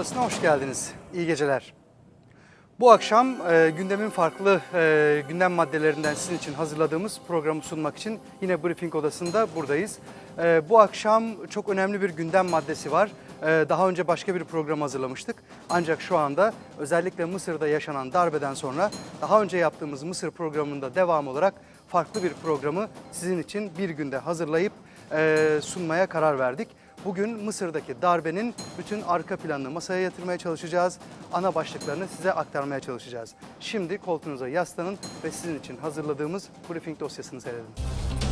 Odası'na hoş geldiniz. İyi geceler. Bu akşam e, gündemin farklı e, gündem maddelerinden sizin için hazırladığımız programı sunmak için yine Briefing Odası'nda buradayız. E, bu akşam çok önemli bir gündem maddesi var. E, daha önce başka bir program hazırlamıştık. Ancak şu anda özellikle Mısır'da yaşanan darbeden sonra daha önce yaptığımız Mısır programında devam olarak farklı bir programı sizin için bir günde hazırlayıp e, sunmaya karar verdik. Bugün Mısır'daki darbenin bütün arka planını masaya yatırmaya çalışacağız. Ana başlıklarını size aktarmaya çalışacağız. Şimdi koltuğunuza yaslanın ve sizin için hazırladığımız briefing dosyasını seyredin.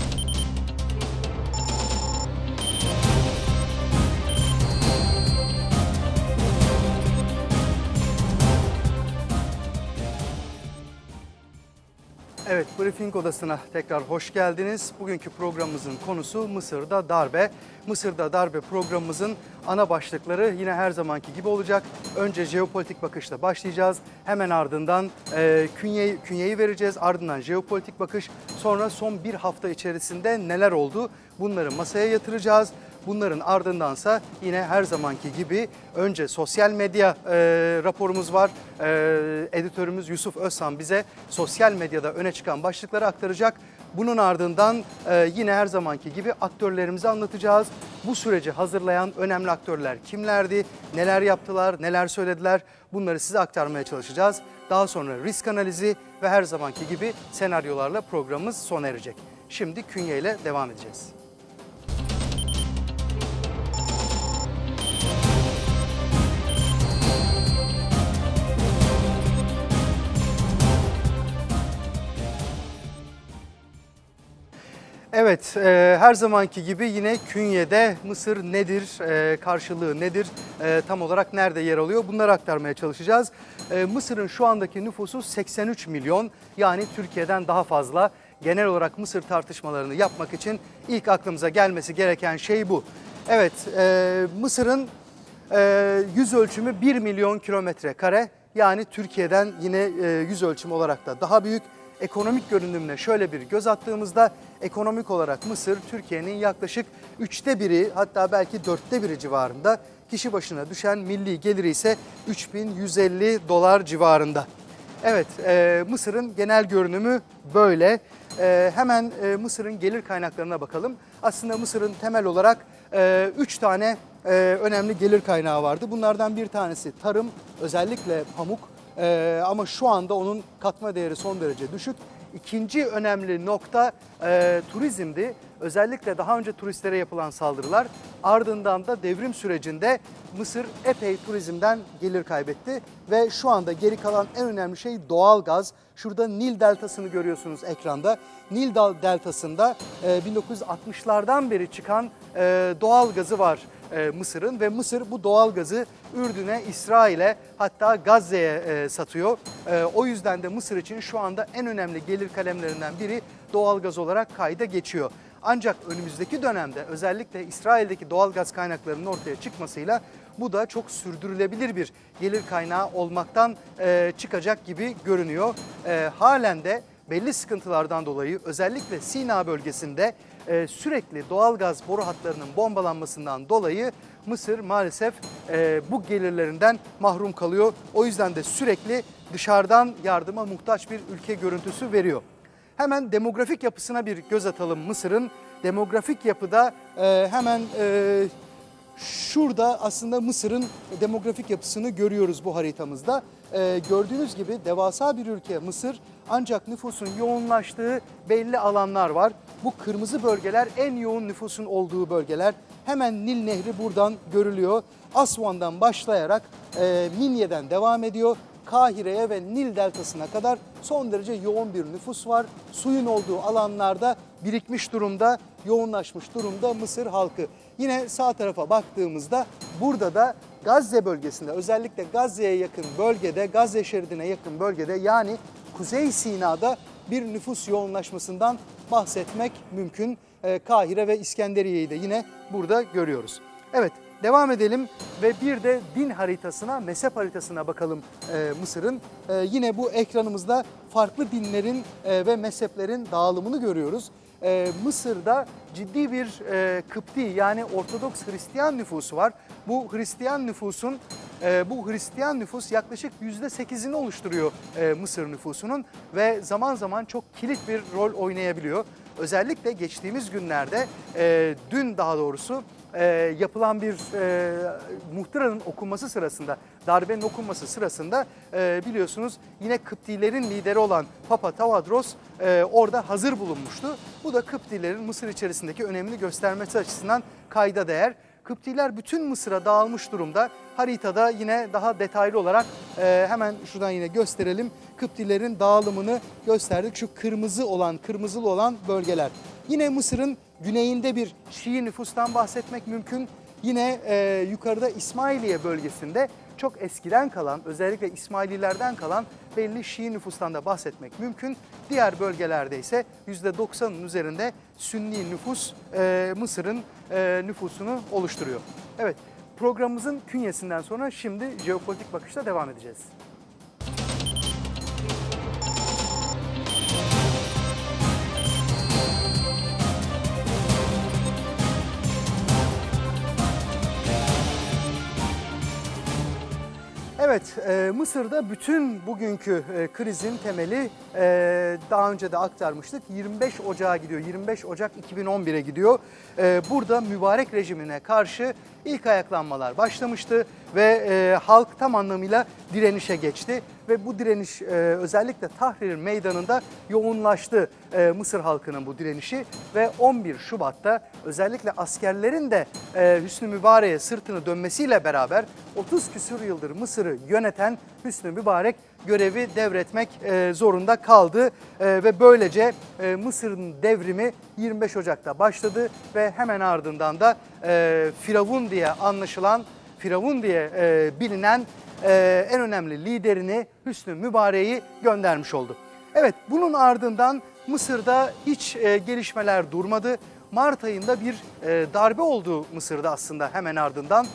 Evet, Briefing Odası'na tekrar hoş geldiniz. Bugünkü programımızın konusu Mısır'da darbe. Mısır'da darbe programımızın ana başlıkları yine her zamanki gibi olacak. Önce jeopolitik bakışla başlayacağız. Hemen ardından e, künyeyi, künyeyi vereceğiz. Ardından jeopolitik bakış. Sonra son bir hafta içerisinde neler oldu bunları masaya yatıracağız. Bunların ardındansa yine her zamanki gibi önce sosyal medya e, raporumuz var. E, editörümüz Yusuf Özsan bize sosyal medyada öne çıkan başlıkları aktaracak. Bunun ardından e, yine her zamanki gibi aktörlerimizi anlatacağız. Bu süreci hazırlayan önemli aktörler kimlerdi, neler yaptılar, neler söylediler bunları size aktarmaya çalışacağız. Daha sonra risk analizi ve her zamanki gibi senaryolarla programımız sona erecek. Şimdi künye ile devam edeceğiz. Evet, e, her zamanki gibi yine künyede Mısır nedir, e, karşılığı nedir, e, tam olarak nerede yer alıyor bunları aktarmaya çalışacağız. E, Mısır'ın şu andaki nüfusu 83 milyon yani Türkiye'den daha fazla. Genel olarak Mısır tartışmalarını yapmak için ilk aklımıza gelmesi gereken şey bu. Evet, e, Mısır'ın e, yüz ölçümü 1 milyon kilometre kare yani Türkiye'den yine e, yüz ölçümü olarak da daha büyük ekonomik görünümüne şöyle bir göz attığımızda ekonomik olarak Mısır Türkiye'nin yaklaşık üçte biri hatta belki dörtte biri civarında kişi başına düşen milli geliri ise 3150 dolar civarında. Evet e, Mısır'ın genel görünümü böyle. E, hemen e, Mısır'ın gelir kaynaklarına bakalım. Aslında Mısır'ın temel olarak 3 tane e, önemli gelir kaynağı vardı. Bunlardan bir tanesi tarım özellikle pamuk. Ee, ama şu anda onun katma değeri son derece düşük. İkinci önemli nokta e, turizmdi. Özellikle daha önce turistlere yapılan saldırılar ardından da devrim sürecinde Mısır epey turizmden gelir kaybetti ve şu anda geri kalan en önemli şey doğal gaz. Şurada Nil Deltası'nı görüyorsunuz ekranda. Nil Deltası'nda e, 1960'lardan beri çıkan e, doğal gazı var e, Mısır'ın ve Mısır bu doğal gazı Ürdün'e, İsrail'e hatta Gazze'ye e, satıyor. E, o yüzden de Mısır için şu anda en önemli gelir kalemlerinden biri doğal gaz olarak kayda geçiyor. Ancak önümüzdeki dönemde özellikle İsrail'deki doğal gaz kaynaklarının ortaya çıkmasıyla bu da çok sürdürülebilir bir gelir kaynağı olmaktan e, çıkacak gibi görünüyor. E, halen de belli sıkıntılardan dolayı özellikle Sina bölgesinde e, sürekli doğalgaz boru hatlarının bombalanmasından dolayı Mısır maalesef e, bu gelirlerinden mahrum kalıyor. O yüzden de sürekli dışarıdan yardıma muhtaç bir ülke görüntüsü veriyor. Hemen demografik yapısına bir göz atalım Mısır'ın. Demografik yapıda e, hemen e, şurada aslında Mısır'ın demografik yapısını görüyoruz bu haritamızda. E, gördüğünüz gibi devasa bir ülke Mısır ancak nüfusun yoğunlaştığı belli alanlar var. Bu kırmızı bölgeler en yoğun nüfusun olduğu bölgeler. Hemen Nil Nehri buradan görülüyor. Aswan'dan başlayarak e, Minya'dan devam ediyor. Kahire'ye ve Nil Deltası'na kadar son derece yoğun bir nüfus var. Suyun olduğu alanlarda birikmiş durumda, yoğunlaşmış durumda Mısır halkı. Yine sağ tarafa baktığımızda burada da Gazze bölgesinde özellikle Gazze'ye yakın bölgede, Gazze şeridine yakın bölgede yani Kuzey Sina'da bir nüfus yoğunlaşmasından bahsetmek mümkün. Ee, Kahire ve İskenderiye'yi de yine burada görüyoruz. Evet devam edelim ve bir de din haritasına, mezhep haritasına bakalım e, Mısır'ın. E, yine bu ekranımızda farklı dinlerin e, ve mezheplerin dağılımını görüyoruz. E, Mısır'da ciddi bir e, Kıpti yani Ortodoks Hristiyan nüfusu var. Bu Hristiyan nüfusun e, bu Hristiyan nüfus yaklaşık %8'ini oluşturuyor e, Mısır nüfusunun ve zaman zaman çok kilit bir rol oynayabiliyor. Özellikle geçtiğimiz günlerde, e, dün daha doğrusu e, yapılan bir e, muhtıranın okunması sırasında, darbenin okunması sırasında biliyorsunuz yine Kıptilerin lideri olan Papa Tavadros orada hazır bulunmuştu. Bu da Kıptilerin Mısır içerisindeki önemini göstermesi açısından kayda değer. Kıptiler bütün Mısır'a dağılmış durumda. Haritada yine daha detaylı olarak e, hemen şuradan yine gösterelim. Kıptilerin dağılımını gösterdik. Şu kırmızı olan, kırmızılı olan bölgeler. Yine Mısır'ın güneyinde bir Şii nüfustan bahsetmek mümkün. Yine e, yukarıda İsmailiye bölgesinde çok eskiden kalan, özellikle İsmaililerden kalan belli Şii nüfustan da bahsetmek mümkün. Diğer bölgelerde ise %90'ın üzerinde Sünni nüfus e, Mısır'ın e, nüfusunu oluşturuyor. Evet, programımızın künyesinden sonra şimdi jeopolitik bakışla devam edeceğiz. Evet, e, Mısır'da bütün bugünkü e, krizin temeli e, daha önce de aktarmıştık. 25 Ocağı gidiyor, 25 Ocak 2011'e gidiyor. E, burada mübarek rejimine karşı ilk ayaklanmalar başlamıştı ve e, halk tam anlamıyla direnişe geçti. Ve bu direniş e, özellikle Tahrir Meydanı'nda yoğunlaştı e, Mısır halkının bu direnişi. Ve 11 Şubat'ta özellikle askerlerin de e, Hüsnü Mübarek'e sırtını dönmesiyle beraber 30 küsur yıldır Mısır'ı yöneten Hüsnü Mübarek görevi devretmek e, zorunda kaldı. E, ve böylece e, Mısır'ın devrimi 25 Ocak'ta başladı ve hemen ardından da Firavun diye anlaşılan, Firavun diye bilinen en önemli liderini Hüsnü Mübarek'i göndermiş oldu. Evet bunun ardından Mısır'da hiç gelişmeler durmadı. Mart ayında bir darbe oldu Mısır'da aslında hemen ardından.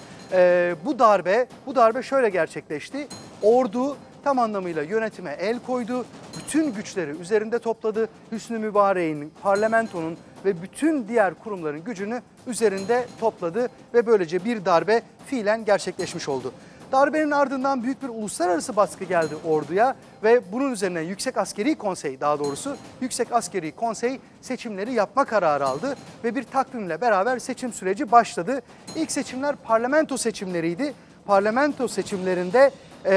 Bu darbe bu darbe şöyle gerçekleşti. Ordu tam anlamıyla yönetime el koydu. Bütün güçleri üzerinde topladı. Hüsnü Mübarek'in, parlamentonun ve bütün diğer kurumların gücünü üzerinde topladı ve böylece bir darbe fiilen gerçekleşmiş oldu. Darbenin ardından büyük bir uluslararası baskı geldi orduya ve bunun üzerine Yüksek Askeri Konsey daha doğrusu Yüksek Askeri Konsey seçimleri yapma kararı aldı ve bir takvimle beraber seçim süreci başladı. İlk seçimler parlamento seçimleriydi. Parlamento seçimlerinde e,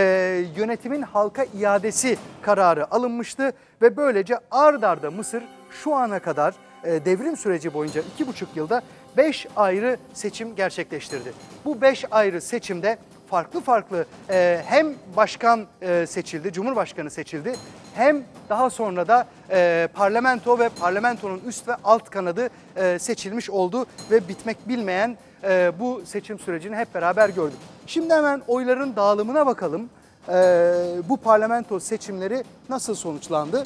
yönetimin halka iadesi kararı alınmıştı ve böylece ard arda Mısır şu ana kadar e, devrim süreci boyunca iki buçuk yılda beş ayrı seçim gerçekleştirdi. Bu beş ayrı seçimde farklı farklı e, hem başkan e, seçildi, cumhurbaşkanı seçildi hem daha sonra da e, parlamento ve parlamentonun üst ve alt kanadı e, seçilmiş oldu ve bitmek bilmeyen e, bu seçim sürecini hep beraber gördük. Şimdi hemen oyların dağılımına bakalım. E, bu parlamento seçimleri nasıl sonuçlandı?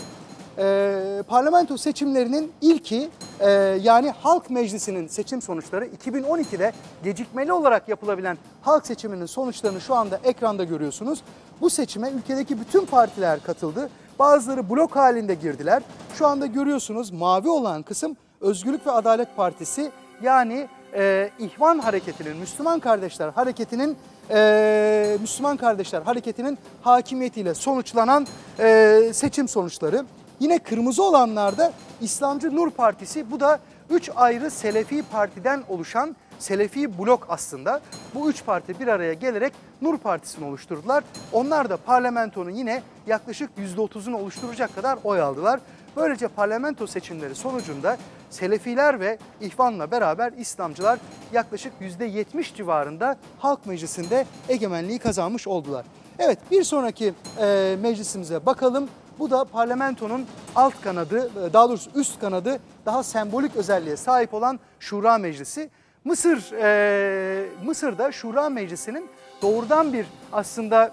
e, parlamento seçimlerinin ilki e, yani Halk Meclisi'nin seçim sonuçları 2012'de gecikmeli olarak yapılabilen halk seçiminin sonuçlarını şu anda ekranda görüyorsunuz. Bu seçime ülkedeki bütün partiler katıldı. Bazıları blok halinde girdiler. Şu anda görüyorsunuz mavi olan kısım Özgürlük ve Adalet Partisi yani e, İhvan Hareketi'nin, Müslüman Kardeşler Hareketi'nin e, Müslüman Kardeşler Hareketi'nin hakimiyetiyle sonuçlanan e, seçim sonuçları. Yine kırmızı olanlarda İslamcı Nur Partisi bu da üç ayrı Selefi partiden oluşan Selefi blok aslında. Bu üç parti bir araya gelerek Nur Partisi'ni oluşturdular. Onlar da parlamentonun yine yaklaşık %30'unu oluşturacak kadar oy aldılar. Böylece parlamento seçimleri sonucunda Selefiler ve İhvan'la beraber İslamcılar yaklaşık %70 civarında Halk Meclisi'nde egemenliği kazanmış oldular. Evet bir sonraki e, meclisimize bakalım. Bu da parlamentonun alt kanadı, daha doğrusu üst kanadı daha sembolik özelliğe sahip olan Şura Meclisi. Mısır, e, Mısır'da Şura Meclisi'nin doğrudan bir aslında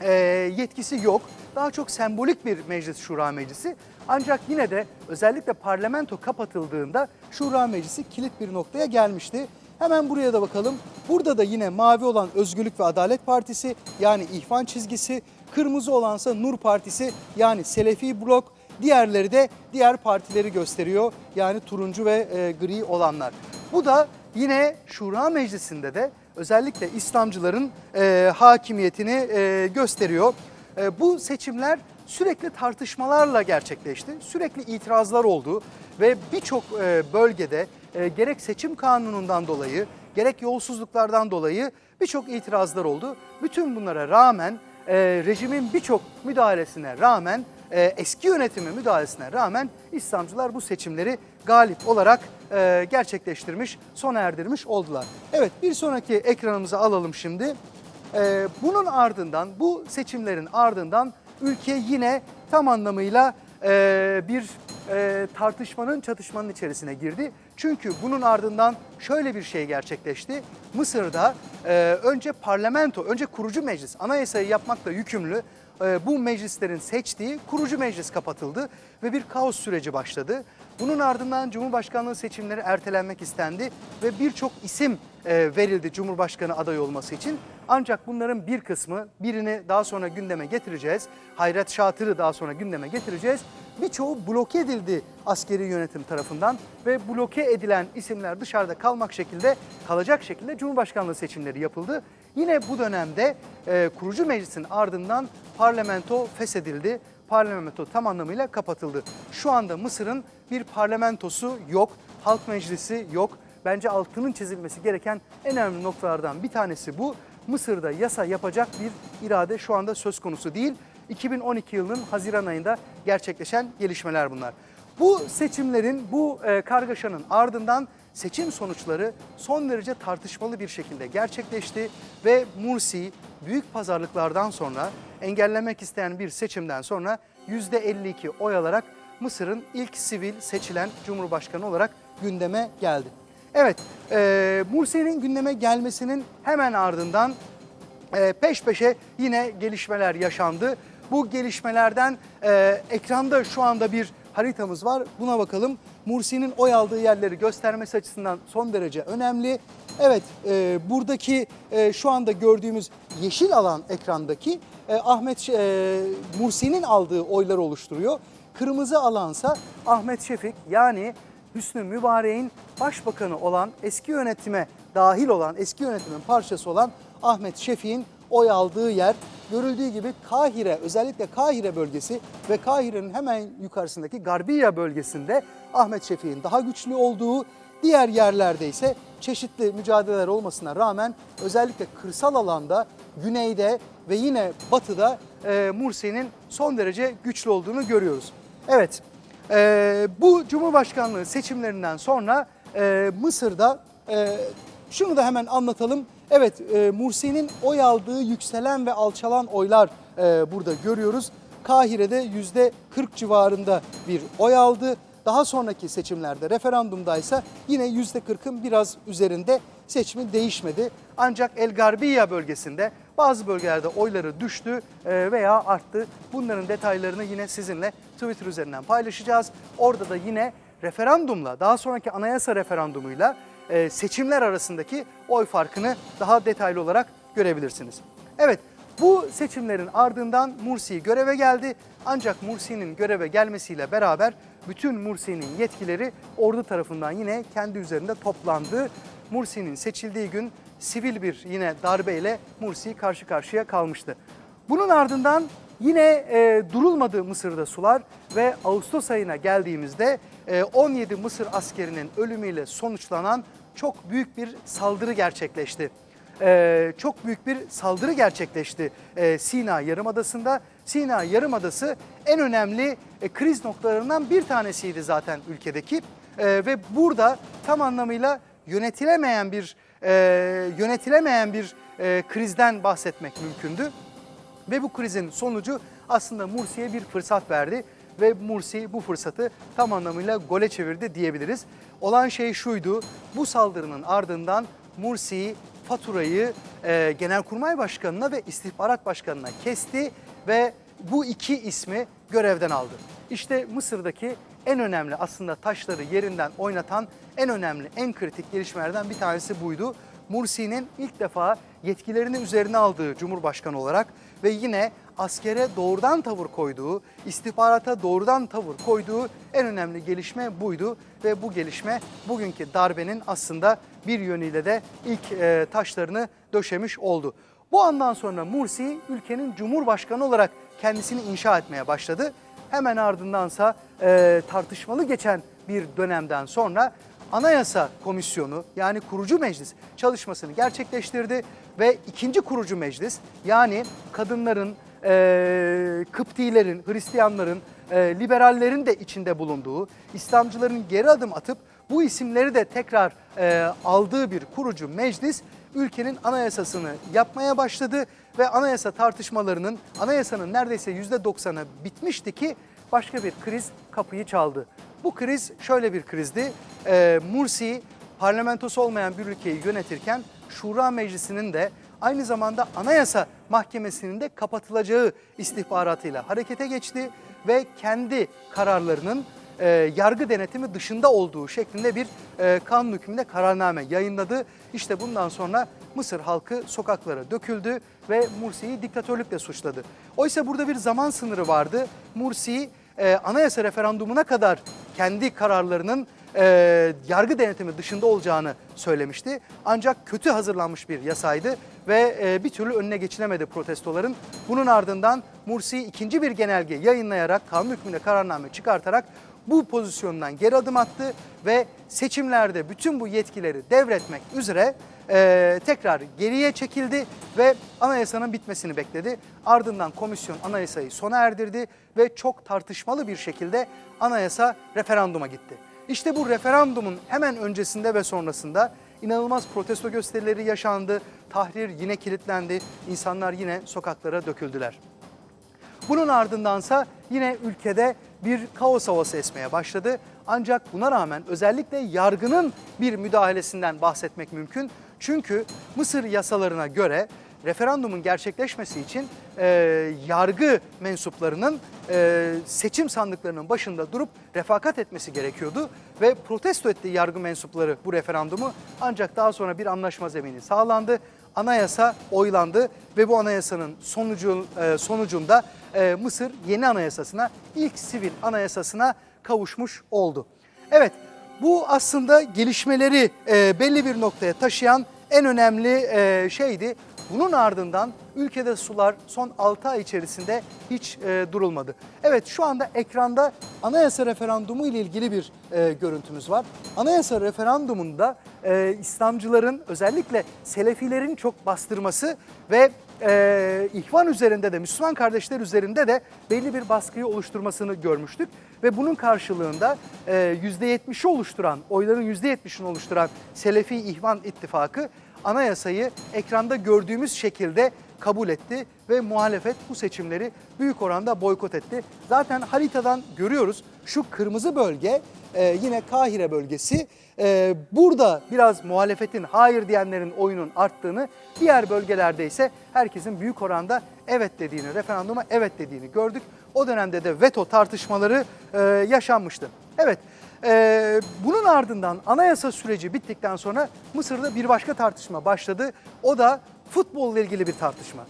e, yetkisi yok. Daha çok sembolik bir meclis Şura Meclisi. Ancak yine de özellikle parlamento kapatıldığında Şura Meclisi kilit bir noktaya gelmişti. Hemen buraya da bakalım. Burada da yine mavi olan Özgürlük ve Adalet Partisi yani İhvan çizgisi, kırmızı olansa Nur Partisi yani Selefi Blok, diğerleri de diğer partileri gösteriyor. Yani turuncu ve e, gri olanlar. Bu da yine Şura Meclisi'nde de özellikle İslamcıların e, hakimiyetini e, gösteriyor. E, bu seçimler sürekli tartışmalarla gerçekleşti. Sürekli itirazlar oldu ve birçok e, bölgede e, gerek seçim kanunundan dolayı gerek yolsuzluklardan dolayı birçok itirazlar oldu. Bütün bunlara rağmen e, rejimin birçok müdahalesine rağmen eski yönetimin müdahalesine rağmen İslamcılar bu seçimleri galip olarak gerçekleştirmiş, sona erdirmiş oldular. Evet bir sonraki ekranımıza alalım şimdi. Bunun ardından bu seçimlerin ardından ülke yine tam anlamıyla e, bir e, tartışmanın çatışmanın içerisine girdi. Çünkü bunun ardından şöyle bir şey gerçekleşti. Mısır'da e, önce parlamento, önce kurucu meclis anayasayı yapmakla yükümlü bu meclislerin seçtiği kurucu meclis kapatıldı ve bir kaos süreci başladı. Bunun ardından Cumhurbaşkanlığı seçimleri ertelenmek istendi ve birçok isim e, verildi Cumhurbaşkanı aday olması için. Ancak bunların bir kısmı birini daha sonra gündeme getireceğiz. Hayret Şatır'ı daha sonra gündeme getireceğiz. Birçoğu bloke edildi askeri yönetim tarafından ve bloke edilen isimler dışarıda kalmak şekilde kalacak şekilde Cumhurbaşkanlığı seçimleri yapıldı. Yine bu dönemde e, kurucu meclisin ardından parlamento feshedildi. Parlamento tam anlamıyla kapatıldı. Şu anda Mısır'ın bir parlamentosu yok, halk meclisi yok. Bence altının çizilmesi gereken en önemli noktalardan bir tanesi bu. Mısır'da yasa yapacak bir irade şu anda söz konusu değil. 2012 yılının Haziran ayında gerçekleşen gelişmeler bunlar. Bu seçimlerin, bu e, kargaşanın ardından seçim sonuçları son derece tartışmalı bir şekilde gerçekleşti ve Mursi büyük pazarlıklardan sonra engellemek isteyen bir seçimden sonra %52 oy alarak Mısır'ın ilk sivil seçilen cumhurbaşkanı olarak gündeme geldi. Evet, e, Mursi'nin gündeme gelmesinin hemen ardından e, peş peşe yine gelişmeler yaşandı. Bu gelişmelerden e, ekranda şu anda bir haritamız var. Buna bakalım. Mursi'nin oy aldığı yerleri göstermesi açısından son derece önemli. Evet, e, buradaki e, şu anda gördüğümüz yeşil alan ekrandaki e, Ahmet e, Mursi'nin aldığı oyları oluşturuyor. Kırmızı alansa Ahmet Şefik yani Hüsnü Mübarek'in başbakanı olan eski yönetime dahil olan eski yönetimin parçası olan Ahmet Şefik'in oy aldığı yer görüldüğü gibi Kahire özellikle Kahire bölgesi ve Kahire'nin hemen yukarısındaki Garbiya bölgesinde Ahmet Şefik'in daha güçlü olduğu diğer yerlerde ise çeşitli mücadeleler olmasına rağmen özellikle kırsal alanda güneyde ve yine batıda e, Mursi'nin son derece güçlü olduğunu görüyoruz. Evet e, bu Cumhurbaşkanlığı seçimlerinden sonra e, Mısır'da e, şunu da hemen anlatalım. Evet e, Mursi'nin oy aldığı yükselen ve alçalan oylar e, burada görüyoruz. Kahire'de yüzde 40 civarında bir oy aldı. Daha sonraki seçimlerde referandumda ise yine yüzde 40'ın biraz üzerinde seçimi değişmedi. Ancak El Garbiya bölgesinde bazı bölgelerde oyları düştü e, veya arttı. Bunların detaylarını yine sizinle Twitter üzerinden paylaşacağız. Orada da yine referandumla daha sonraki anayasa referandumuyla e, seçimler arasındaki oy farkını daha detaylı olarak görebilirsiniz. Evet bu seçimlerin ardından Mursi göreve geldi. Ancak Mursi'nin göreve gelmesiyle beraber bütün Mursi'nin yetkileri ordu tarafından yine kendi üzerinde toplandı. Mursi'nin seçildiği gün sivil bir yine darbeyle Mursi karşı karşıya kalmıştı. Bunun ardından yine e, durulmadı Mısır'da sular ve Ağustos ayına geldiğimizde e, 17 Mısır askerinin ölümüyle sonuçlanan çok büyük bir saldırı gerçekleşti. E, çok büyük bir saldırı gerçekleşti e, Sina Yarımadası'nda. Sina Yarımadası en önemli e, kriz noktalarından bir tanesiydi zaten ülkedeki. E, ve burada tam anlamıyla yönetilemeyen bir e, yönetilemeyen bir e, krizden bahsetmek mümkündü. Ve bu krizin sonucu aslında Mursi'ye bir fırsat verdi ve Mursi bu fırsatı tam anlamıyla gole çevirdi diyebiliriz. Olan şey şuydu, bu saldırının ardından Mursi faturayı e, Genelkurmay Başkanı'na ve İstihbarat Başkanı'na kesti ve bu iki ismi görevden aldı. İşte Mısır'daki en önemli aslında taşları yerinden oynatan en önemli, en kritik gelişmelerden bir tanesi buydu. Mursi'nin ilk defa yetkilerini üzerine aldığı Cumhurbaşkanı olarak ve yine askere doğrudan tavır koyduğu, istihbarata doğrudan tavır koyduğu en önemli gelişme buydu. Ve bu gelişme bugünkü darbenin aslında bir yönüyle de ilk e, taşlarını döşemiş oldu. Bu andan sonra Mursi ülkenin cumhurbaşkanı olarak kendisini inşa etmeye başladı. Hemen ardındansa e, tartışmalı geçen bir dönemden sonra Anayasa Komisyonu yani kurucu meclis çalışmasını gerçekleştirdi ve ikinci kurucu meclis yani kadınların, e, Kıptilerin, Hristiyanların, e, liberallerin de içinde bulunduğu, İslamcıların geri adım atıp bu isimleri de tekrar e, aldığı bir kurucu meclis ülkenin anayasasını yapmaya başladı ve anayasa tartışmalarının anayasanın neredeyse %90'ı bitmişti ki başka bir kriz kapıyı çaldı. Bu kriz şöyle bir krizdi. Ee, Mursi parlamentosu olmayan bir ülkeyi yönetirken Şura Meclisi'nin de aynı zamanda Anayasa Mahkemesi'nin de kapatılacağı istihbaratıyla harekete geçti ve kendi kararlarının e, yargı denetimi dışında olduğu şeklinde bir e, kanun hükmünde kararname yayınladı. İşte bundan sonra Mısır halkı sokaklara döküldü ve Mursi'yi diktatörlükle suçladı. Oysa burada bir zaman sınırı vardı. Mursi e, anayasa referandumuna kadar kendi kararlarının e, yargı denetimi dışında olacağını söylemişti. Ancak kötü hazırlanmış bir yasaydı ve e, bir türlü önüne geçilemedi protestoların. Bunun ardından Mursi ikinci bir genelge yayınlayarak kanun hükmünde kararname çıkartarak bu pozisyondan geri adım attı ve seçimlerde bütün bu yetkileri devretmek üzere e, tekrar geriye çekildi ve anayasanın bitmesini bekledi. Ardından komisyon anayasayı sona erdirdi ve çok tartışmalı bir şekilde anayasa referanduma gitti. İşte bu referandumun hemen öncesinde ve sonrasında inanılmaz protesto gösterileri yaşandı. Tahrir yine kilitlendi. İnsanlar yine sokaklara döküldüler. Bunun ardındansa yine ülkede bir kaos havası esmeye başladı. Ancak buna rağmen özellikle yargının bir müdahalesinden bahsetmek mümkün. Çünkü Mısır yasalarına göre referandumun gerçekleşmesi için e, yargı mensuplarının e, seçim sandıklarının başında durup refakat etmesi gerekiyordu ve protesto etti yargı mensupları bu referandumu ancak daha sonra bir anlaşma zemini sağlandı. Anayasa oylandı ve bu anayasanın sonucu, e, sonucunda e, Mısır yeni anayasasına, ilk sivil anayasasına kavuşmuş oldu. Evet bu aslında gelişmeleri e, belli bir noktaya taşıyan en önemli e, şeydi. Bunun ardından ülkede sular son 6 ay içerisinde hiç e, durulmadı. Evet şu anda ekranda anayasa referandumu ile ilgili bir e, görüntümüz var. Anayasa referandumunda e, İslamcıların özellikle Selefilerin çok bastırması ve e, ihvan üzerinde de Müslüman kardeşler üzerinde de belli bir baskıyı oluşturmasını görmüştük. Ve bunun karşılığında e, %70'i oluşturan, oyların %70'ini oluşturan Selefi İhvan İttifakı anayasayı ekranda gördüğümüz şekilde kabul etti ve muhalefet bu seçimleri büyük oranda boykot etti. Zaten haritadan görüyoruz şu kırmızı bölge e, yine Kahire bölgesi. E, burada biraz muhalefetin hayır diyenlerin oyunun arttığını, diğer bölgelerde ise herkesin büyük oranda evet dediğini, referanduma evet dediğini gördük. O dönemde de veto tartışmaları e, yaşanmıştı. Evet. Ee, bunun ardından anayasa süreci bittikten sonra Mısır'da bir başka tartışma başladı. O da futbolla ilgili bir tartışma.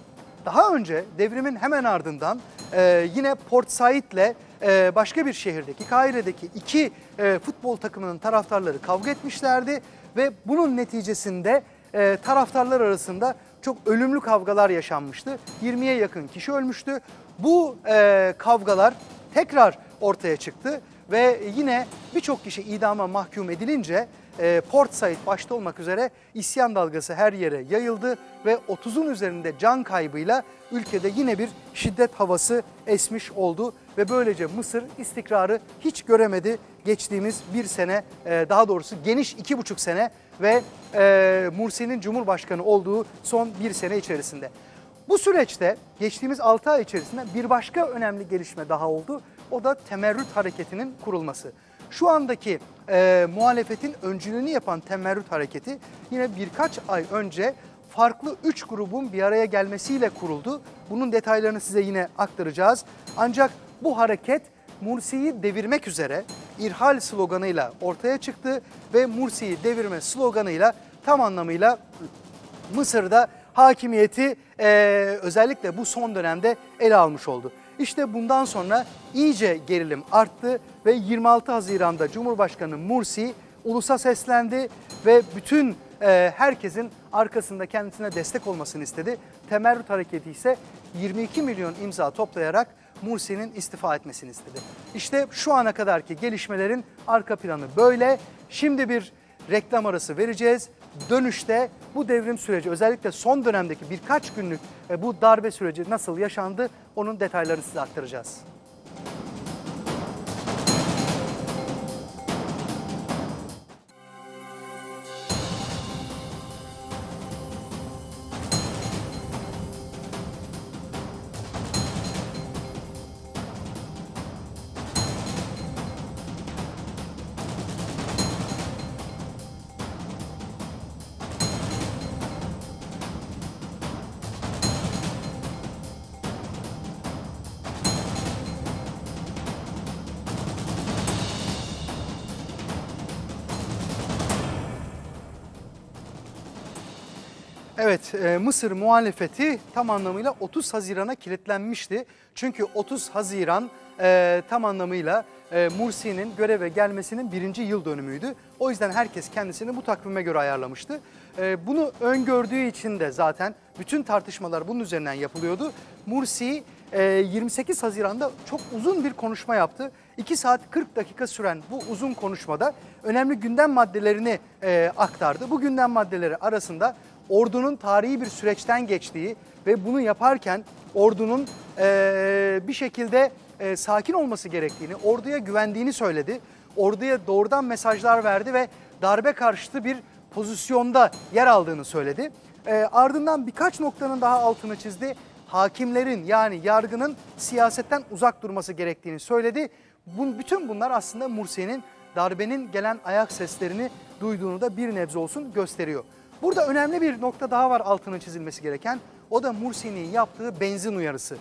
Daha önce devrimin hemen ardından e, yine Port Said'le e, başka bir şehirdeki Kahire'deki iki e, futbol takımının taraftarları kavga etmişlerdi ve bunun neticesinde e, taraftarlar arasında çok ölümlü kavgalar yaşanmıştı. 20'ye yakın kişi ölmüştü. Bu e, kavgalar tekrar ortaya çıktı ve yine birçok kişi idama mahkum edilince e, Port Said başta olmak üzere isyan dalgası her yere yayıldı ve 30'un üzerinde can kaybıyla ülkede yine bir şiddet havası esmiş oldu ve böylece Mısır istikrarı hiç göremedi geçtiğimiz bir sene e, daha doğrusu geniş iki buçuk sene ve e, Mursi'nin Cumhurbaşkanı olduğu son bir sene içerisinde. Bu süreçte geçtiğimiz 6 ay içerisinde bir başka önemli gelişme daha oldu. O da temerrüt hareketinin kurulması. Şu andaki e, muhalefetin öncülüğünü yapan temerrüt hareketi yine birkaç ay önce farklı üç grubun bir araya gelmesiyle kuruldu. Bunun detaylarını size yine aktaracağız. Ancak bu hareket Mursi'yi devirmek üzere irhal sloganıyla ortaya çıktı ve Mursi'yi devirme sloganıyla tam anlamıyla Mısır'da hakimiyeti e, özellikle bu son dönemde ele almış oldu. İşte bundan sonra iyice gerilim arttı ve 26 Haziran'da Cumhurbaşkanı Mursi ulusa seslendi ve bütün e, herkesin arkasında kendisine destek olmasını istedi. Temerrüt Hareketi ise 22 milyon imza toplayarak Mursi'nin istifa etmesini istedi. İşte şu ana kadarki gelişmelerin arka planı böyle. Şimdi bir reklam arası vereceğiz. Dönüşte bu devrim süreci özellikle son dönemdeki birkaç günlük e, bu darbe süreci nasıl yaşandı onun detaylarını size aktaracağız. E, Mısır muhalefeti tam anlamıyla 30 Haziran'a kilitlenmişti. Çünkü 30 Haziran e, tam anlamıyla e, Mursi'nin göreve gelmesinin birinci yıl dönümüydü. O yüzden herkes kendisini bu takvime göre ayarlamıştı. Bunu öngördüğü için de zaten bütün tartışmalar bunun üzerinden yapılıyordu. Mursi e, 28 Haziran'da çok uzun bir konuşma yaptı. 2 saat 40 dakika süren bu uzun konuşmada önemli gündem maddelerini aktardı. Bu gündem maddeleri arasında ordunun tarihi bir süreçten geçtiği ve bunu yaparken ordunun e, bir şekilde e, sakin olması gerektiğini, orduya güvendiğini söyledi. Orduya doğrudan mesajlar verdi ve darbe karşıtı bir pozisyonda yer aldığını söyledi. E, ardından birkaç noktanın daha altını çizdi. Hakimlerin yani yargının siyasetten uzak durması gerektiğini söyledi. Bun, bütün bunlar aslında Mursi'nin darbenin gelen ayak seslerini duyduğunu da bir nebze olsun gösteriyor. Burada önemli bir nokta daha var altının çizilmesi gereken. O da Mursi'nin yaptığı benzin uyarısı.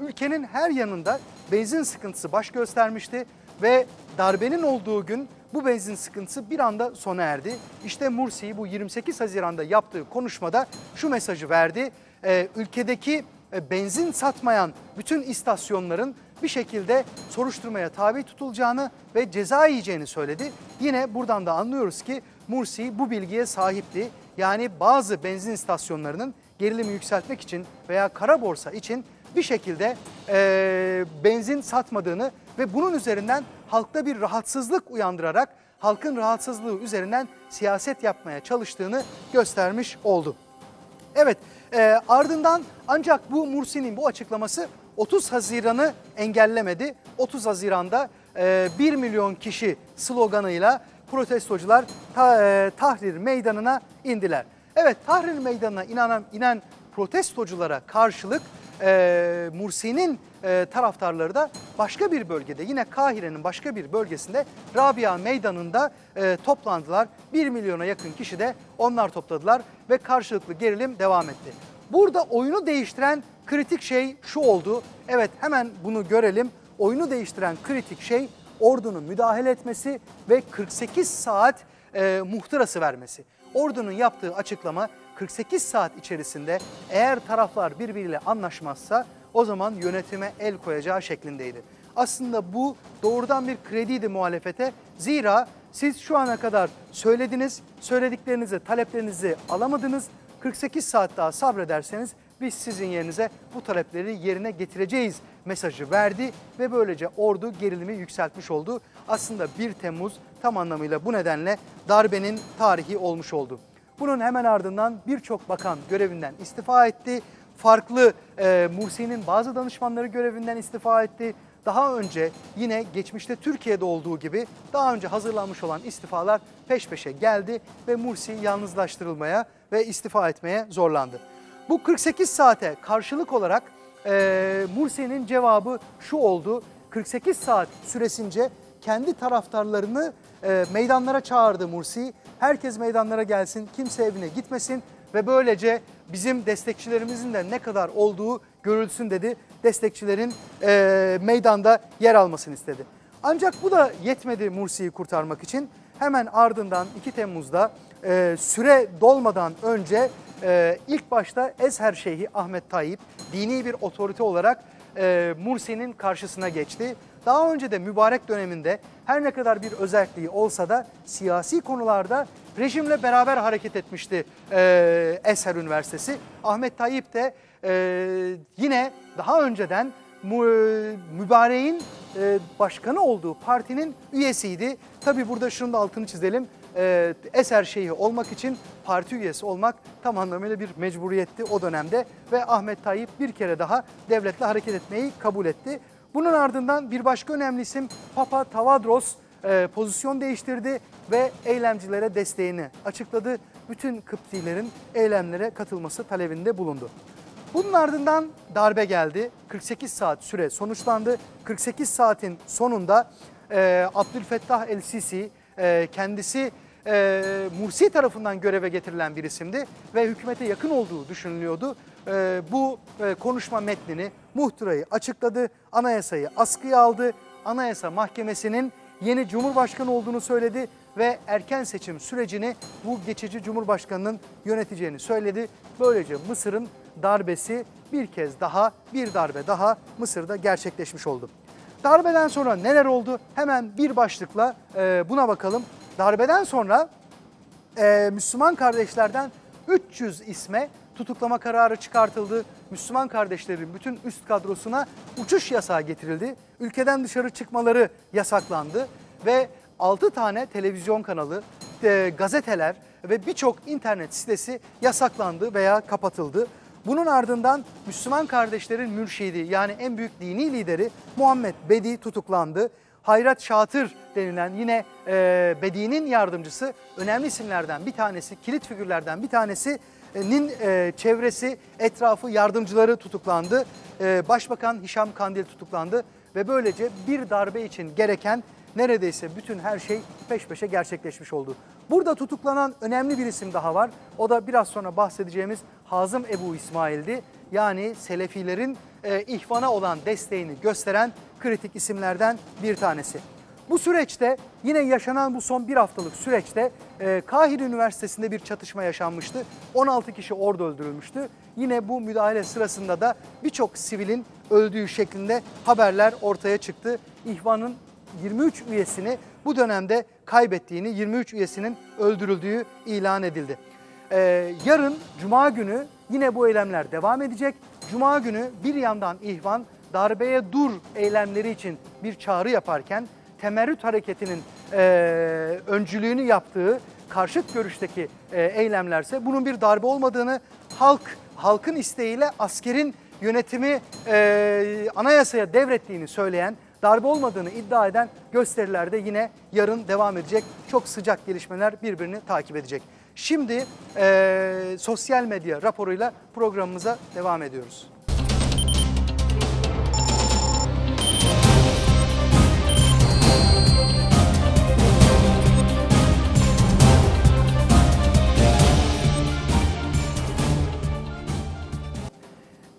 Ülkenin her yanında benzin sıkıntısı baş göstermişti ve darbenin olduğu gün bu benzin sıkıntısı bir anda sona erdi. İşte Mursi bu 28 Haziran'da yaptığı konuşmada şu mesajı verdi. Ee, ülkedeki e, benzin satmayan bütün istasyonların bir şekilde soruşturmaya tabi tutulacağını ve ceza yiyeceğini söyledi. Yine buradan da anlıyoruz ki Mursi bu bilgiye sahipti. Yani bazı benzin istasyonlarının gerilimi yükseltmek için veya kara borsa için bir şekilde e, benzin satmadığını ve bunun üzerinden halkta bir rahatsızlık uyandırarak halkın rahatsızlığı üzerinden siyaset yapmaya çalıştığını göstermiş oldu. Evet e, ardından ancak bu Mursi'nin bu açıklaması 30 Haziran'ı engellemedi. 30 Haziran'da e, 1 milyon kişi sloganıyla protestocular ta, e, Tahrir Meydanı'na indiler. Evet Tahrir Meydanı'na inanan, inen protestoculara karşılık e, Mursi'nin e, taraftarları da başka bir bölgede yine Kahire'nin başka bir bölgesinde Rabia Meydanı'nda e, toplandılar. 1 milyona yakın kişi de onlar topladılar ve karşılıklı gerilim devam etti. Burada oyunu değiştiren kritik şey şu oldu. Evet hemen bunu görelim. Oyunu değiştiren kritik şey ordunun müdahale etmesi ve 48 saat e, muhtırası vermesi. Ordunun yaptığı açıklama 48 saat içerisinde eğer taraflar birbiriyle anlaşmazsa o zaman yönetime el koyacağı şeklindeydi. Aslında bu doğrudan bir krediydi muhalefete. Zira siz şu ana kadar söylediniz, söylediklerinizi, taleplerinizi alamadınız. 48 saat daha sabrederseniz biz sizin yerinize bu talepleri yerine getireceğiz mesajı verdi ve böylece ordu gerilimi yükseltmiş oldu. Aslında 1 Temmuz tam anlamıyla bu nedenle darbenin tarihi olmuş oldu. Bunun hemen ardından birçok bakan görevinden istifa etti. Farklı e, Mursi'nin bazı danışmanları görevinden istifa etti. Daha önce yine geçmişte Türkiye'de olduğu gibi daha önce hazırlanmış olan istifalar peş peşe geldi ve Mursi yalnızlaştırılmaya ve istifa etmeye zorlandı. Bu 48 saate karşılık olarak e, Mursi'nin cevabı şu oldu. 48 saat süresince kendi taraftarlarını e, meydanlara çağırdı Mursi. Herkes meydanlara gelsin, kimse evine gitmesin ve böylece bizim destekçilerimizin de ne kadar olduğu görülsün dedi. Destekçilerin e, meydanda yer almasını istedi. Ancak bu da yetmedi Mursi'yi kurtarmak için. Hemen ardından 2 Temmuz'da e, süre dolmadan önce e, ilk başta Ezher Şeyhi Ahmet Tayyip dini bir otorite olarak e, Mursi'nin karşısına geçti. Daha önce de mübarek döneminde her ne kadar bir özelliği olsa da siyasi konularda rejimle beraber hareket etmişti e, Ezher Üniversitesi. Ahmet Tayyip de e, yine daha önceden mu, mübareğin e, başkanı olduğu partinin üyesiydi. Tabi burada şunu da altını çizelim. E, Eser Şeyhi olmak için parti üyesi olmak tam anlamıyla bir mecburiyetti o dönemde. Ve Ahmet Tayyip bir kere daha devletle hareket etmeyi kabul etti. Bunun ardından bir başka önemli isim Papa Tavadros e, pozisyon değiştirdi ve eylemcilere desteğini açıkladı. Bütün Kıptilerin eylemlere katılması talebinde bulundu. Bunun ardından darbe geldi. 48 saat süre sonuçlandı. 48 saatin sonunda e, Abdülfettah el-Sisi e, kendisi e, Mursi tarafından göreve getirilen bir isimdi ve hükümete yakın olduğu düşünülüyordu. E, bu e, konuşma metnini, muhtırayı açıkladı, anayasayı askıya aldı. Anayasa Mahkemesi'nin yeni Cumhurbaşkanı olduğunu söyledi ve erken seçim sürecini bu geçici Cumhurbaşkanı'nın yöneteceğini söyledi. Böylece Mısır'ın darbesi bir kez daha, bir darbe daha Mısır'da gerçekleşmiş oldu. Darbeden sonra neler oldu? Hemen bir başlıkla e, buna bakalım. Darbeden sonra e, Müslüman kardeşlerden 300 isme tutuklama kararı çıkartıldı. Müslüman kardeşlerin bütün üst kadrosuna uçuş yasağı getirildi. Ülkeden dışarı çıkmaları yasaklandı ve 6 tane televizyon kanalı, e, gazeteler ve birçok internet sitesi yasaklandı veya kapatıldı. Bunun ardından Müslüman kardeşlerin mürşidi yani en büyük dini lideri Muhammed Bedi tutuklandı. Hayrat Şatır denilen yine e, Bedi'nin yardımcısı önemli isimlerden bir tanesi, kilit figürlerden bir tanesinin e, çevresi, etrafı, yardımcıları tutuklandı. E, Başbakan Hişam Kandil tutuklandı ve böylece bir darbe için gereken neredeyse bütün her şey peş peşe gerçekleşmiş oldu. Burada tutuklanan önemli bir isim daha var. O da biraz sonra bahsedeceğimiz Hazım Ebu İsmail'di. Yani Selefilerin e, ihvana olan desteğini gösteren kritik isimlerden bir tanesi. Bu süreçte yine yaşanan bu son bir haftalık süreçte e, Kahire Üniversitesi'nde bir çatışma yaşanmıştı. 16 kişi orada öldürülmüştü. Yine bu müdahale sırasında da birçok sivilin öldüğü şeklinde haberler ortaya çıktı. İhvanın 23 üyesini bu dönemde kaybettiğini, 23 üyesinin öldürüldüğü ilan edildi. Ee, yarın Cuma günü yine bu eylemler devam edecek. Cuma günü bir yandan İhvan darbeye dur eylemleri için bir çağrı yaparken temerrüt hareketinin e, öncülüğünü yaptığı karşıt görüşteki e, eylemlerse bunun bir darbe olmadığını halk halkın isteğiyle askerin yönetimi e, anayasaya devrettiğini söyleyen darbe olmadığını iddia eden gösterilerde yine yarın devam edecek. Çok sıcak gelişmeler birbirini takip edecek. Şimdi e, sosyal medya raporuyla programımıza devam ediyoruz.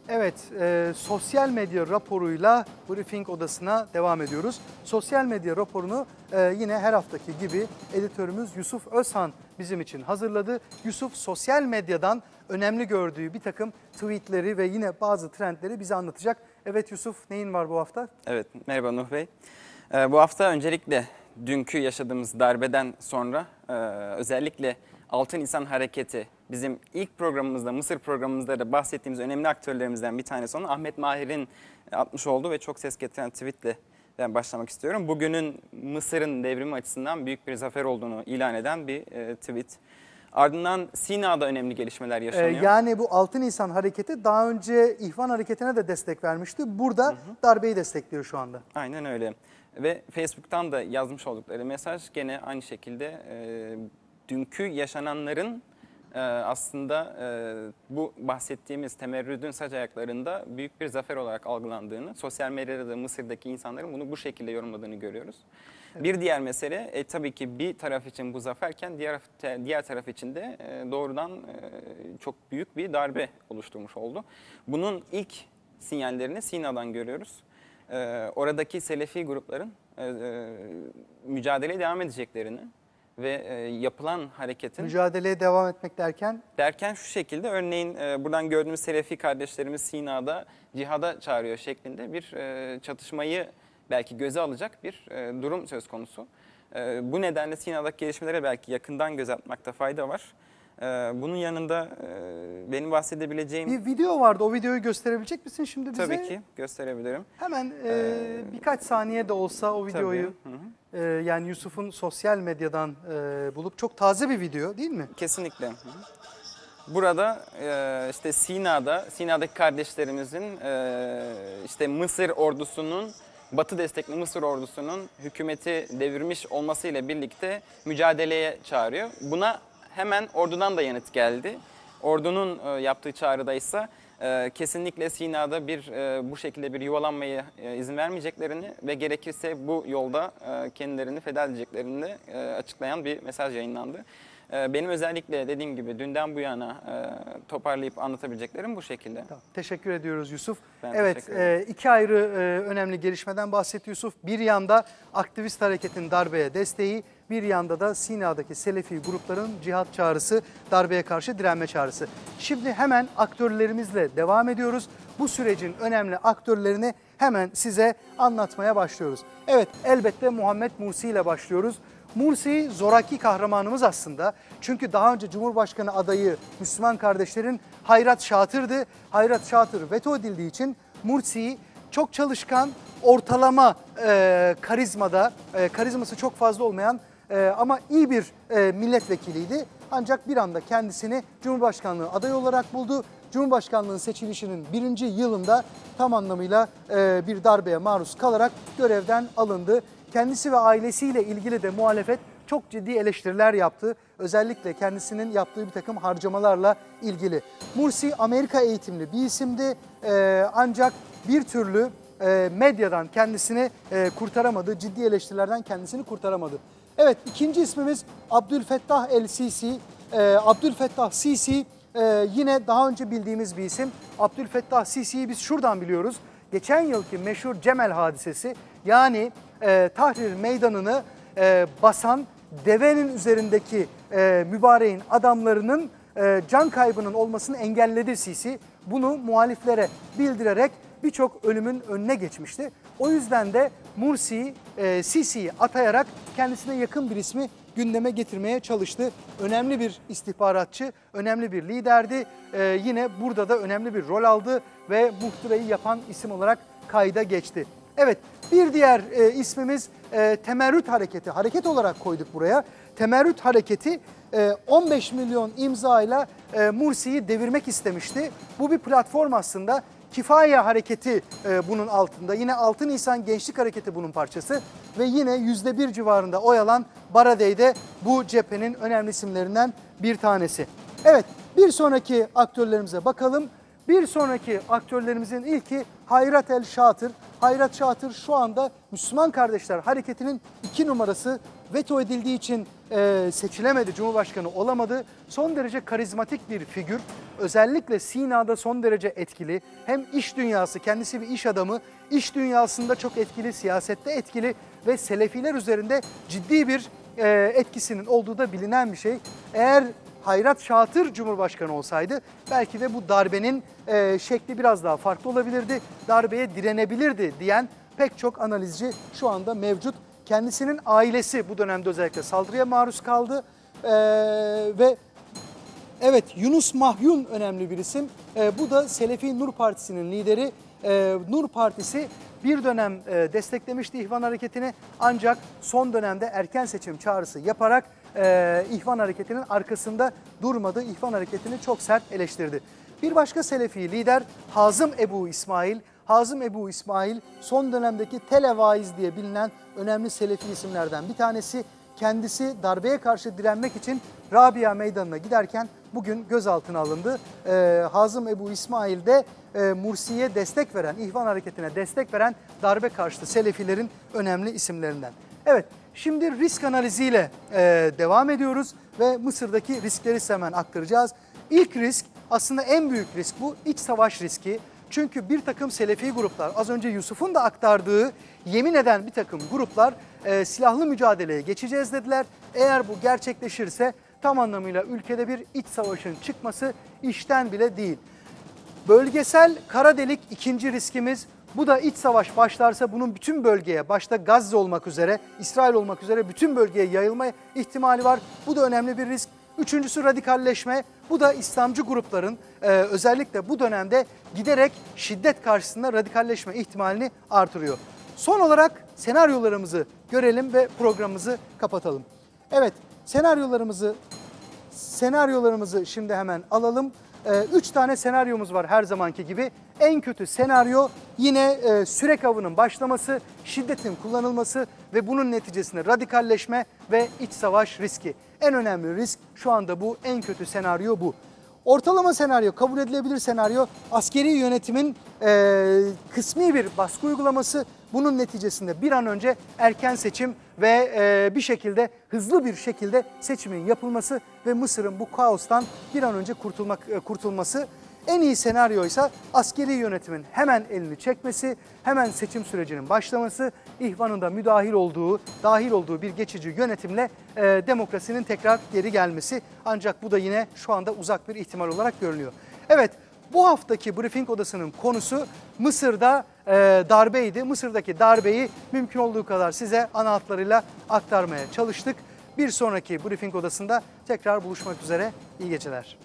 Evet, e, sosyal medya raporuyla briefing odasına devam ediyoruz. Sosyal medya raporunu e, yine her haftaki gibi editörümüz Yusuf Özhan bizim için hazırladı. Yusuf sosyal medyadan önemli gördüğü bir takım tweetleri ve yine bazı trendleri bize anlatacak. Evet Yusuf, neyin var bu hafta? Evet, merhaba Nuh Bey. Ee, bu hafta öncelikle dünkü yaşadığımız darbeden sonra e, özellikle Altın İnsan Hareketi bizim ilk programımızda, Mısır programımızda da bahsettiğimiz önemli aktörlerimizden bir tanesi olan Ahmet Mahir'in atmış olduğu ve çok ses getiren tweetle ben başlamak istiyorum. Bugünün Mısır'ın devrimi açısından büyük bir zafer olduğunu ilan eden bir e, tweet. Ardından Sina'da önemli gelişmeler Ee, yaşanıyor. yani bu Altın İnsan Hareketi daha önce İhvan Hareketi'ne de destek vermişti. Burada darbeyi destekliyor şu anda. Aynen öyle. Ve Facebook'tan da yazmış oldukları mesaj gene aynı şekilde e, dünkü yaşananların e, aslında e, bu bahsettiğimiz temerrüdün saç ayaklarında büyük bir zafer olarak algılandığını, sosyal medyada da Mısır'daki insanların bunu bu şekilde yorumladığını görüyoruz. Bir diğer mesele e, tabii ki bir taraf için bu zaferken diğer diğer taraf için de e, doğrudan e, çok büyük bir darbe oluşturmuş oldu. Bunun ilk sinyallerini Sina'dan görüyoruz. E, oradaki Selefi grupların e, e, mücadeleye devam edeceklerini ve e, yapılan hareketin Mücadeleye devam etmek derken derken şu şekilde örneğin e, buradan gördüğümüz Selefi kardeşlerimiz Sina'da cihada çağırıyor şeklinde bir e, çatışmayı belki göze alacak bir e, durum söz konusu. E, bu nedenle Sina'daki gelişmelere belki yakından göz atmakta fayda var. E, bunun yanında e, benim bahsedebileceğim bir video vardı. O videoyu gösterebilecek misin şimdi bize? tabii ki gösterebilirim. Hemen e, birkaç saniye de olsa o videoyu Tabii. Hı hı. e, yani Yusuf'un sosyal medyadan bulup çok taze bir video değil mi? Kesinlikle. Hı hı. Burada e, işte Sina'da, Sina'daki kardeşlerimizin e, işte Mısır ordusunun, Batı destekli Mısır ordusunun hükümeti devirmiş olmasıyla birlikte mücadeleye çağırıyor. Buna hemen ordudan da yanıt geldi. Ordunun e, yaptığı çağrıda ise e, kesinlikle Sina'da bir e, bu şekilde bir yuvalanmaya e, izin vermeyeceklerini ve gerekirse bu yolda e, kendilerini feda edeceklerini de, e, açıklayan bir mesaj yayınlandı. E, benim özellikle dediğim gibi dünden bu yana e, toparlayıp anlatabileceklerim bu şekilde. Tamam, Teşekkür ediyoruz Yusuf. Ben evet, e, iki ayrı e, önemli gelişmeden bahsetti Yusuf. Bir yanda aktivist hareketin darbeye desteği, bir yanda da Sina'daki Selefi grupların cihat çağrısı, darbeye karşı direnme çağrısı. Şimdi hemen aktörlerimizle devam ediyoruz. Bu sürecin önemli aktörlerini hemen size anlatmaya başlıyoruz. Evet, elbette Muhammed Mursi ile başlıyoruz. Mursi zoraki kahramanımız aslında. Çünkü daha önce Cumhurbaşkanı adayı Müslüman kardeşlerin Hayrat Şatır'dı. Hayrat Şatır veto edildiği için Mursi çok çalışkan, ortalama e, karizmada, e, karizması çok fazla olmayan e, ama iyi bir e, milletvekiliydi. Ancak bir anda kendisini Cumhurbaşkanlığı adayı olarak buldu. Cumhurbaşkanlığının seçilişinin birinci yılında tam anlamıyla e, bir darbeye maruz kalarak görevden alındı. Kendisi ve ailesiyle ilgili de muhalefet çok ciddi eleştiriler yaptı. Özellikle kendisinin yaptığı bir takım harcamalarla ilgili. Mursi Amerika eğitimli bir isimdi Ee, ancak bir türlü e, medyadan kendisini e, kurtaramadı. Ciddi eleştirilerden kendisini kurtaramadı. Evet ikinci ismimiz Abdülfettah El Sisi. Ee, Abdülfettah Sisi e, yine daha önce bildiğimiz bir isim. Abdülfettah Sisi'yi biz şuradan biliyoruz. Geçen yılki meşhur Cemel hadisesi yani e, Tahrir Meydanı'nı e, basan devenin üzerindeki e, mübareğin adamlarının e, can kaybının olmasını engelledi Sisi. Bunu muhaliflere bildirerek birçok ölümün önüne geçmişti. O yüzden de Mursi e, Sisi'yi atayarak kendisine yakın bir ismi gündeme getirmeye çalıştı. Önemli bir istihbaratçı, önemli bir liderdi. E, yine burada da önemli bir rol aldı ve muhtırayı yapan isim olarak kayda geçti. Evet bir diğer e, ismimiz e, Temerrüt Hareketi. Hareket olarak koyduk buraya. Temerrüt Hareketi e, 15 milyon imzayla e, Mursi'yi devirmek istemişti. Bu bir platform aslında. Kifaye Hareketi e, bunun altında. Yine 6 Nisan Gençlik Hareketi bunun parçası. Ve yine %1 civarında oy alan Baradey de bu cephenin önemli isimlerinden bir tanesi. Evet bir sonraki aktörlerimize bakalım. Bir sonraki aktörlerimizin ilki Hayrat El Şatır. Hayrat Şatır şu anda Müslüman Kardeşler Hareketi'nin iki numarası veto edildiği için e, seçilemedi, Cumhurbaşkanı olamadı. Son derece karizmatik bir figür. Özellikle Sina'da son derece etkili. Hem iş dünyası, kendisi bir iş adamı, iş dünyasında çok etkili, siyasette etkili ve Selefiler üzerinde ciddi bir e, etkisinin olduğu da bilinen bir şey. Eğer Hayrat Şatır Cumhurbaşkanı olsaydı belki de bu darbenin e, şekli biraz daha farklı olabilirdi. Darbeye direnebilirdi diyen pek çok analizci şu anda mevcut. Kendisinin ailesi bu dönemde özellikle saldırıya maruz kaldı E, ve Evet Yunus Mahyun önemli bir isim. Ee, bu da Selefi Nur Partisi'nin lideri. Ee, Nur Partisi bir dönem e, desteklemişti İhvan Hareketi'ni ancak son dönemde erken seçim çağrısı yaparak e, İhvan Hareketi'nin arkasında durmadı. İhvan Hareketi'ni çok sert eleştirdi. Bir başka Selefi lider Hazım Ebu İsmail. Hazım Ebu İsmail son dönemdeki televaiz diye bilinen önemli Selefi isimlerden bir tanesi. Kendisi darbeye karşı direnmek için Rabia Meydanı'na giderken bugün gözaltına alındı. Ee, Hazım Ebu İsmail de e, Mursi'ye destek veren, İhvan Hareketi'ne destek veren darbe karşıtı Selefilerin önemli isimlerinden. Evet, şimdi risk analiziyle e, devam ediyoruz ve Mısır'daki riskleri hemen aktaracağız. İlk risk aslında en büyük risk bu iç savaş riski. Çünkü bir takım Selefi gruplar, az önce Yusuf'un da aktardığı yemin eden bir takım gruplar e, silahlı mücadeleye geçeceğiz dediler. Eğer bu gerçekleşirse tam anlamıyla ülkede bir iç savaşın çıkması işten bile değil. Bölgesel kara delik ikinci riskimiz. Bu da iç savaş başlarsa bunun bütün bölgeye, başta Gazze olmak üzere, İsrail olmak üzere bütün bölgeye yayılma ihtimali var. Bu da önemli bir risk. Üçüncüsü radikalleşme. Bu da İslamcı grupların e, özellikle bu dönemde giderek şiddet karşısında radikalleşme ihtimalini artırıyor. Son olarak senaryolarımızı görelim ve programımızı kapatalım. Evet, senaryolarımızı senaryolarımızı şimdi hemen alalım. Ee, üç tane senaryomuz var her zamanki gibi. En kötü senaryo yine e, sürek avının başlaması, şiddetin kullanılması ve bunun neticesinde radikalleşme ve iç savaş riski. En önemli risk şu anda bu, en kötü senaryo bu. Ortalama senaryo, kabul edilebilir senaryo askeri yönetimin e, kısmi bir baskı uygulaması. Bunun neticesinde bir an önce erken seçim ve e, bir şekilde hızlı bir şekilde seçimin yapılması ve Mısır'ın bu kaostan bir an önce kurtulmak e, kurtulması. En iyi senaryo ise askeri yönetimin hemen elini çekmesi, hemen seçim sürecinin başlaması, ihvanın da müdahil olduğu, dahil olduğu bir geçici yönetimle e, demokrasinin tekrar geri gelmesi. Ancak bu da yine şu anda uzak bir ihtimal olarak görünüyor. Evet, bu haftaki briefing odasının konusu Mısır'da e, darbeydi. Mısır'daki darbeyi mümkün olduğu kadar size ana hatlarıyla aktarmaya çalıştık. Bir sonraki briefing odasında tekrar buluşmak üzere. İyi geceler.